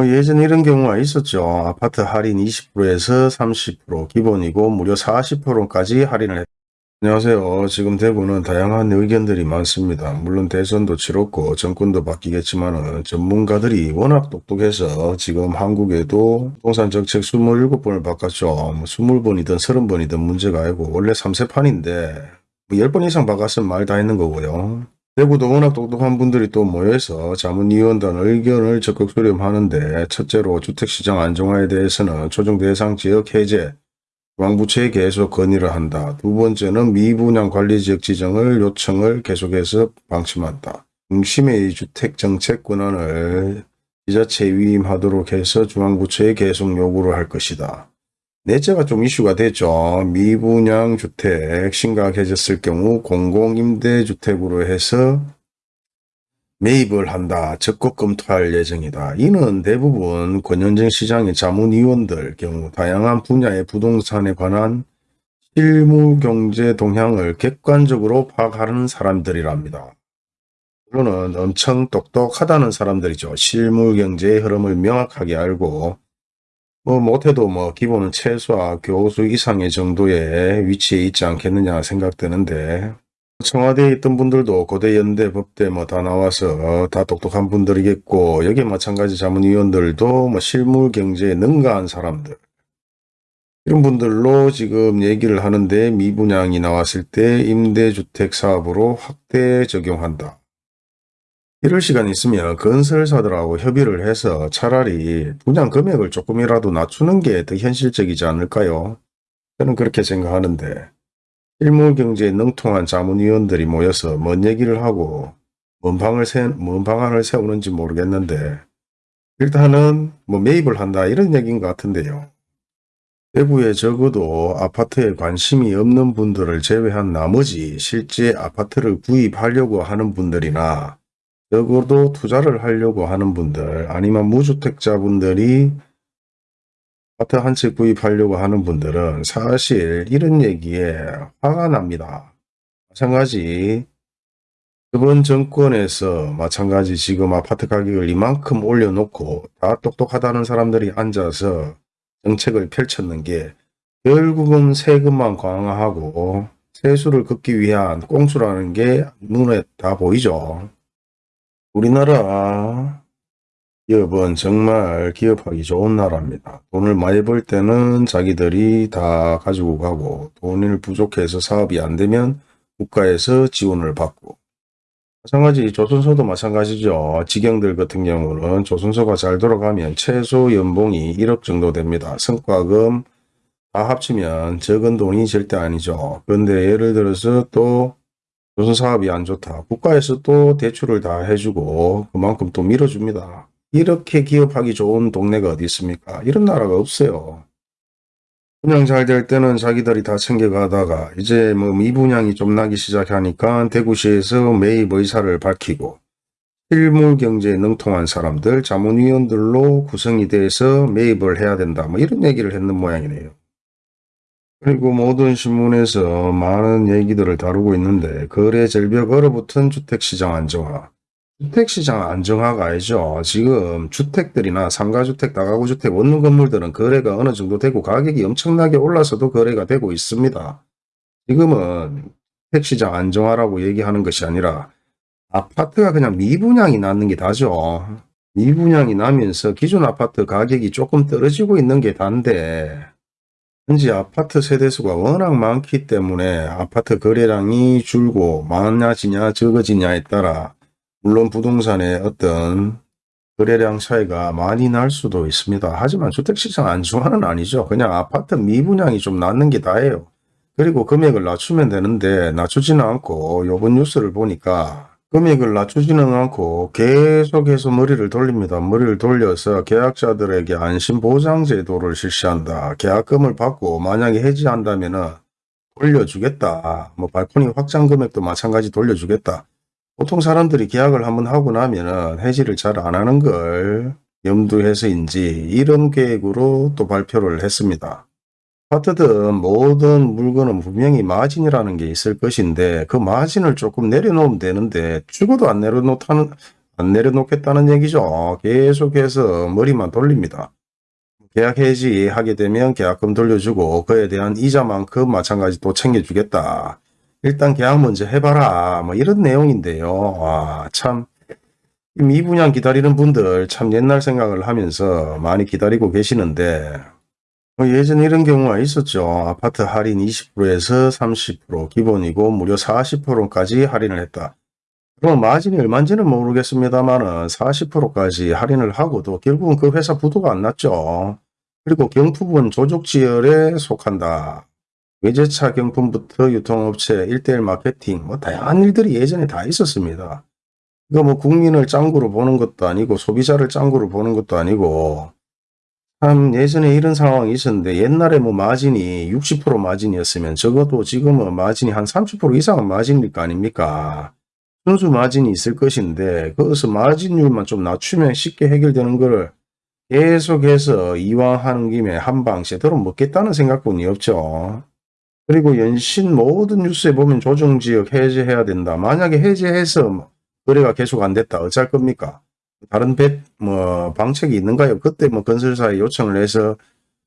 뭐 예전에 이런 경우가 있었죠. 아파트 할인 20%에서 30% 기본이고 무려 40%까지 할인을 했 안녕하세요. 지금 대구는 다양한 의견들이 많습니다. 물론 대선도 치렀고 정권도 바뀌겠지만 전문가들이 워낙 똑똑해서 지금 한국에도 부동산 정책 27번을 바꿨죠. 뭐 20번이든 30번이든 문제가 아니고 원래 3세판인데 뭐 10번 이상 바꿨으면 말 다 했는 거고요. 대구도 워낙 똑똑한 분들이 또 모여서 자문위원단 의견을 적극 수렴하는데 첫째로 주택시장 안정화에 대해서는 초정 대상 지역 해제, 중앙부처에 계속 건의를 한다. 두 번째는 미분양 관리지역 지정을 요청을 계속해서 방침한다. 중심의 주택 정책 권한을 지자체 위임하도록 해서 중앙부처에 계속 요구를 할 것이다. 넷째가 좀 이슈가 됐죠. 미분양 주택 심각해졌을 경우 공공임대주택으로 해서 매입을 한다. 적극 검토할 예정이다. 이는 대부분 권현정 시장의 자문위원들 경우 다양한 분야의 부동산에 관한 실무경제 동향을 객관적으로 파악하는 사람들이랍니다. 물론은 엄청 똑똑하다는 사람들이죠. 실무경제의 흐름을 명확하게 알고 뭐 못해도 뭐 기본은 최소화 교수 이상의 정도의 위치에 있지 않겠느냐 생각되는데 청와대에 있던 분들도 고대 연대 법대 뭐 다 나와서 다 똑똑한 분들이겠고 여기 마찬가지 자문위원들도 뭐 실물 경제에 능가한 사람들 이런 분들로 지금 얘기를 하는데 미분양이 나왔을 때 임대주택 사업으로 확대 적용한다. 이럴 시간이 있으면 건설사들하고 협의를 해서 차라리 분양 금액을 조금이라도 낮추는 게 더 현실적이지 않을까요? 저는 그렇게 생각하는데 실무경제에 능통한 자문위원들이 모여서 뭔 얘기를 하고 뭔, 방을 세, 뭔 방안을 세우는지 모르겠는데 일단은 뭐 매입을 한다 이런 얘기인 것 같은데요. 대구에 적어도 아파트에 관심이 없는 분들을 제외한 나머지 실제 아파트를 구입하려고 하는 분들이나 적어도 투자를 하려고 하는 분들 아니면 무주택자분들이 아파트 한 채 구입하려고 하는 분들은 사실 이런 얘기에 화가 납니다. 마찬가지 이번 정권에서 마찬가지 지금 아파트 가격을 이만큼 올려놓고 다 똑똑하다는 사람들이 앉아서 정책을 펼쳤는 게 결국은 세금만 강화하고 세수를 걷기 위한 꽁수라는 게 눈에 다 보이죠. 우리나라 기업은 정말 기업하기 좋은 나라입니다. 돈을 많이 벌 때는 자기들이 다 가지고 가고 돈을 부족해서 사업이 안 되면 국가에서 지원을 받고 마찬가지 조선소도 마찬가지죠. 직영들 같은 경우는 조선소가 잘 돌아가면 최소 연봉이 1억 정도 됩니다. 성과금 다 합치면 적은 돈이 절대 아니죠. 그런데 예를 들어서 또 조선 사업이 안 좋다. 국가에서 또 대출을 다 해주고 그만큼 또 밀어줍니다. 이렇게 기업하기 좋은 동네가 어디 있습니까? 이런 나라가 없어요. 분양 잘 될 때는 자기들이 다 챙겨가다가 이제 뭐 미분양이 좀 나기 시작하니까 대구시에서 매입 의사를 밝히고 실물 경제에 능통한 사람들, 자문위원들로 구성이 돼서 매입을 해야 된다. 뭐 이런 얘기를 했는 모양이네요. 그리고 모든 신문에서 많은 얘기들을 다루고 있는데 거래 절벽 얼어붙은 주택시장 안정화. 주택시장 안정화가 아니죠. 지금 주택들이나 상가주택, 다가구주택, 원룸 건물들은 거래가 어느 정도 되고 가격이 엄청나게 올라서도 거래가 되고 있습니다. 지금은 주택시장 안정화라고 얘기하는 것이 아니라 아파트가 그냥 미분양이 났는 게 다죠. 미분양이 나면서 기존 아파트 가격이 조금 떨어지고 있는 게 단데 현재 아파트 세대수가 워낙 많기 때문에 아파트 거래량이 줄고 많아지냐 적어지냐에 따라 물론 부동산의 어떤 거래량 차이가 많이 날 수도 있습니다. 하지만 주택시장 안정화는 아니죠. 그냥 아파트 미분양이 좀 낮는 게 다예요. 그리고 금액을 낮추면 되는데 낮추지는 않고 요번 뉴스를 보니까 금액을 낮추지는 않고 계속해서 머리를 돌립니다. 머리를 돌려서 계약자들에게 안심보장제도를 실시한다. 계약금을 받고 만약에 해지한다면 돌려주겠다. 뭐 발코니 확장 금액도 마찬가지 돌려주겠다. 보통 사람들이 계약을 한번 하고 나면 해지를 잘 안 하는 걸 염두해서인지 이런 계획으로 또 발표를 했습니다. 아파트든 모든 물건은 분명히 마진이라는 게 있을 것인데 그 마진을 조금 내려놓으면 되는데 죽어도 안 내려놓다는 안 내려놓겠다는 얘기죠. 계속해서 머리만 돌립니다. 계약 해지 하게 되면 계약금 돌려주고 그에 대한 이자만큼 마찬가지 또 챙겨주겠다. 일단 계약 먼저 해봐라. 뭐 이런 내용인데요. 아, 참. 이 미분양 기다리는 분들 참 옛날 생각을 하면서 많이 기다리고 계시는데 뭐 예전에 이런 경우가 있었죠. 아파트 할인 20%에서 30% 기본이고 무려 40%까지 할인을 했다. 그럼 마진이 얼마인지는 모르겠습니다만은 40%까지 할인을 하고도 결국은 그 회사 부도가 안 났죠. 그리고 경품은 조족지열에 속한다. 외제차 경품부터 유통업체, 일대일 마케팅, 뭐 다양한 일들이 예전에 다 있었습니다. 이거 뭐 국민을 짱구로 보는 것도 아니고 소비자를 짱구로 보는 것도 아니고 참 예전에 이런 상황이 있었는데 옛날에 뭐 마진이 60% 마진이었으면 적어도 지금은 마진이 한 30% 이상은 마진일 거 아닙니까? 순수 마진이 있을 것인데 거기서 마진율만 좀 낮추면 쉽게 해결되는 거를 계속해서 이왕 하는 김에 한 방 제대로 먹겠다는 생각뿐이 없죠. 그리고 연신 모든 뉴스에 보면 조정지역 해제해야 된다. 만약에 해제해서 뭐 거래가 계속 안 됐다. 어쩔 겁니까? 다른 배, 뭐, 방책이 있는가요? 그때 뭐 건설사에 요청을 해서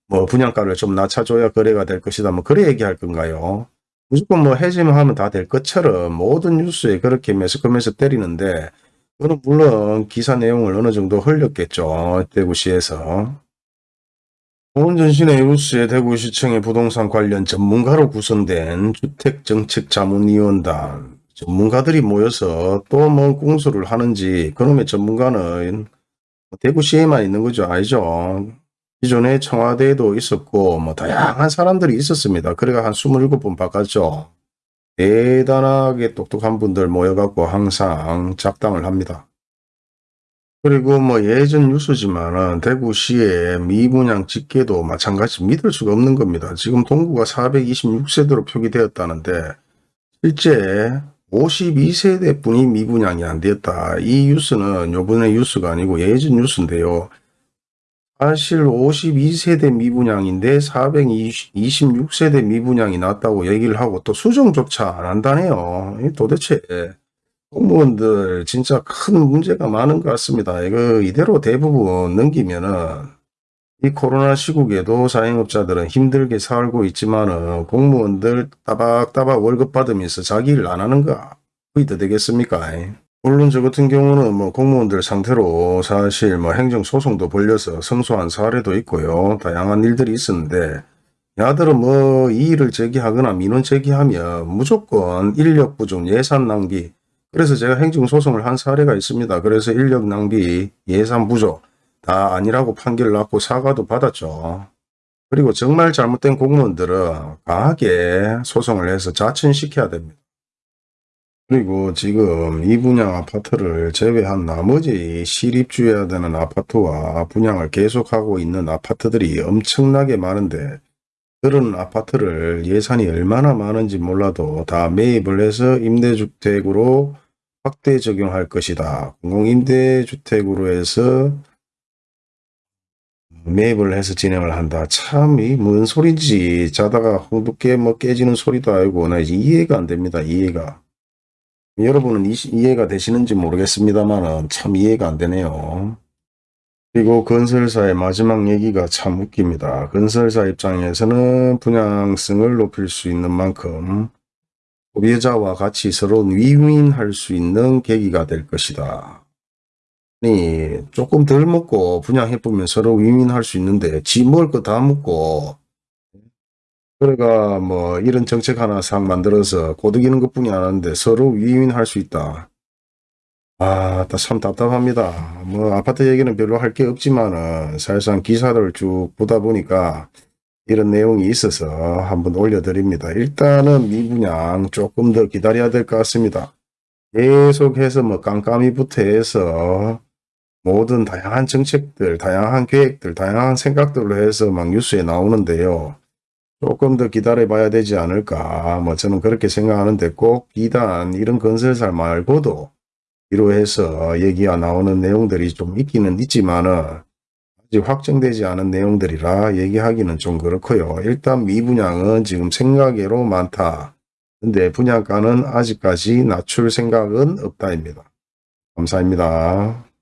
뭐 분양가를 좀 낮춰줘야 거래가 될 것이다. 뭐, 그래 얘기할 건가요? 무조건 뭐 해제만 하면 다 될 것처럼 모든 뉴스에 그렇게 매스컴에서 때리는데, 그는 물론 기사 내용을 어느 정도 흘렸겠죠. 대구시에서. 오은전신의 뉴스에 대구시청의 부동산 관련 전문가로 구성된 주택정책자문위원단 전문가들이 모여서 또뭐 공수를 하는지 그놈의 전문가는 대구시에만 있는 거죠. 아니죠. 기존에 청와대에도 있었고 뭐 다양한 사람들이 있었습니다. 그래가 한 27번 바꿨죠. 대단하게 똑똑한 분들 모여갖고 항상 작당을 합니다. 그리고 뭐 예전 뉴스지만은 대구시의 미분양 집계도 마찬가지 믿을 수가 없는 겁니다. 지금 동구가 426세대로 표기되었다는데 실제 52세대 분이 미분양이 안 되었다. 이 뉴스는 요번에 뉴스가 아니고 예전 뉴스인데요. 사실 52세대 미분양인데 426세대 미분양이 났다고 얘기를 하고 또 수정조차 안 한다네요. 이 도대체 공무원들 진짜 큰 문제가 많은 것 같습니다. 이거 이대로 대부분 넘기면은 이 코로나 시국에도 자영업자들은 힘들게 살고 있지만 은 공무원들 따박따박 월급 받으면서 자기 일 안 하는 거 거의 더 되겠습니까? 물론 저 같은 경우는 뭐 공무원들 상태로 사실 뭐 행정소송도 벌려서 승소한 사례도 있고요. 다양한 일들이 있었는데 야들은 뭐이 일을 제기하거나 민원 제기하면 무조건 인력 부족, 예산 낭비 그래서 제가 행정소송을 한 사례가 있습니다. 그래서 인력 낭비, 예산 부족 다 아니라고 판결을 났고 사과도 받았죠. 그리고 정말 잘못된 공무원들은 강하게 소송을 해서 자천시켜야 됩니다. 그리고 지금 이 분양 아파트를 제외한 나머지 시립주해야 되는 아파트와 분양을 계속하고 있는 아파트들이 엄청나게 많은데 그런 아파트를 예산이 얼마나 많은지 몰라도 다 매입을 해서 임대주택으로 확대 적용할 것이다. 공공임대주택으로 해서 매입을 해서 진행을 한다. 참, 이 뭔 소리인지 자다가 홍두깨 뭐 깨지는 소리도 아니고 나 이해가 안 됩니다. 이해가. 여러분은 이, 이해가 되시는지 모르겠습니다만 참 이해가 안 되네요. 그리고 건설사의 마지막 얘기가 참 웃깁니다. 건설사 입장에서는 분양성을 높일 수 있는 만큼 소비자와 같이 서로 위윈할 수 있는 계기가 될 것이다. 아니 조금 덜 먹고 분양해 보면 서로 위민할 수 있는데 지 먹을 거 다 먹고 그래가 뭐 이런 정책 하나 싹 만들어서 고득이는 것뿐이 아닌데 서로 위민할 수 있다. 아, 참 답답합니다. 뭐 아파트 얘기는 별로 할 게 없지만은 사실상 기사를 쭉 보다 보니까 이런 내용이 있어서 한번 올려드립니다. 일단은 미분양 조금 더 기다려야 될 것 같습니다. 계속해서 뭐 깜깜이부터 해서 모든 다양한 정책들, 다양한 계획들, 다양한 생각들로 해서 막 뉴스에 나오는데요. 조금 더 기다려 봐야 되지 않을까. 뭐 저는 그렇게 생각하는데 꼭 비단 이런 건설사 말고도 이로해서 얘기가 나오는 내용들이 좀 있기는 있지만은 아직 확정되지 않은 내용들이라 얘기하기는 좀 그렇고요. 일단 미분양은 지금 생각외로 많다. 근데 분양가는 아직까지 낮출 생각은 없다입니다. 감사합니다.